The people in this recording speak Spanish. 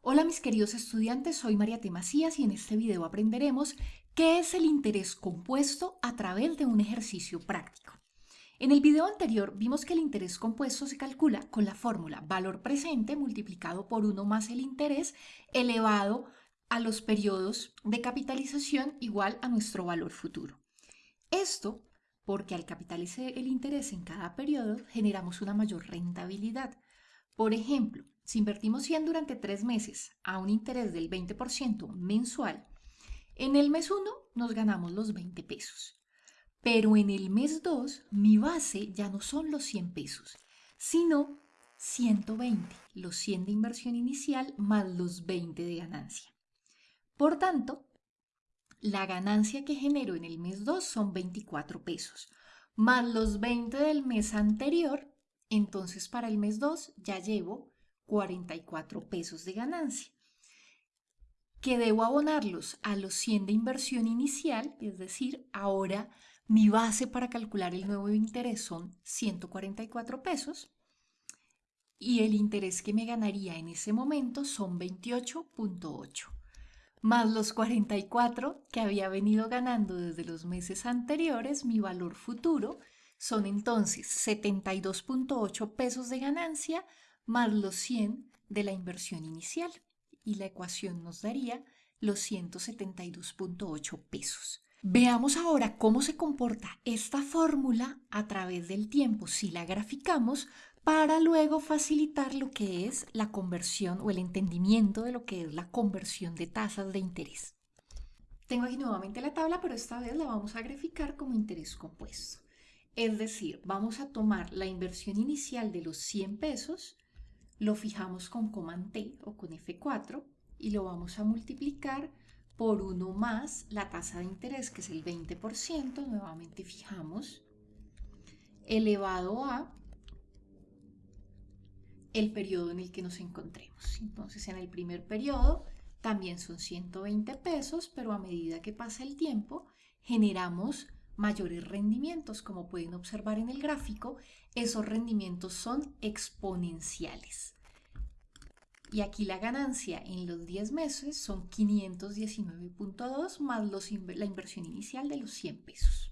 Hola mis queridos estudiantes, soy María T. Y en este video aprenderemos qué es el interés compuesto a través de un ejercicio práctico. En el video anterior vimos que el interés compuesto se calcula con la fórmula valor presente multiplicado por 1 más el interés elevado a los periodos de capitalización igual a nuestro valor futuro. Esto porque al capitalizar el interés en cada periodo generamos una mayor rentabilidad. Por ejemplo, si invertimos 100 durante tres meses a un interés del 20% mensual, en el mes 1 nos ganamos los 20 pesos. Pero en el mes 2 mi base ya no son los 100 pesos, sino 120, los 100 de inversión inicial más los 20 de ganancia. Por tanto, la ganancia que genero en el mes 2 son 24 pesos, más los 20 del mes anterior, entonces para el mes 2 ya llevo 44 pesos de ganancia, que debo abonarlos a los 100 de inversión inicial, es decir, ahora mi base para calcular el nuevo interés son 144 pesos y el interés que me ganaría en ese momento son 28.8 más los 44 que había venido ganando desde los meses anteriores, mi valor futuro son entonces 72.8 pesos de ganancia más los 100 de la inversión inicial. Y la ecuación nos daría los 172.8 pesos. Veamos ahora cómo se comporta esta fórmula a través del tiempo si la graficamos para luego facilitar lo que es la conversión o el entendimiento de lo que es la conversión de tasas de interés. Tengo aquí nuevamente la tabla, pero esta vez la vamos a graficar como interés compuesto. Es decir, vamos a tomar la inversión inicial de los 100 pesos, lo fijamos con coma T o con F4 y lo vamos a multiplicar por 1 más la tasa de interés, que es el 20%, nuevamente fijamos, elevado a el periodo en el que nos encontremos. Entonces, en el primer periodo también son 120 pesos, pero a medida que pasa el tiempo, generamos mayores rendimientos. Como pueden observar en el gráfico, esos rendimientos son exponenciales. Y aquí la ganancia en los 10 meses son 519.2 más la inversión inicial de los 100 pesos.